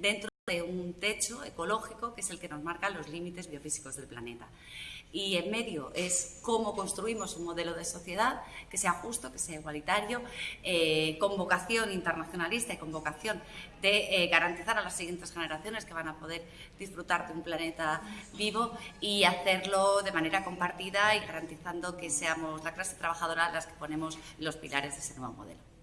dentro de un techo ecológico que es el que nos marca los límites biofísicos del planeta. Y en medio es cómo construimos un modelo de sociedad que sea justo, que sea igualitario, eh, con vocación internacionalista y con vocación de eh, garantizar a las siguientes generaciones que van a poder disfrutar de un planeta vivo y hacerlo de manera compartida y garantizando que seamos la clase trabajadora las que ponemos los pilares de ese nuevo modelo.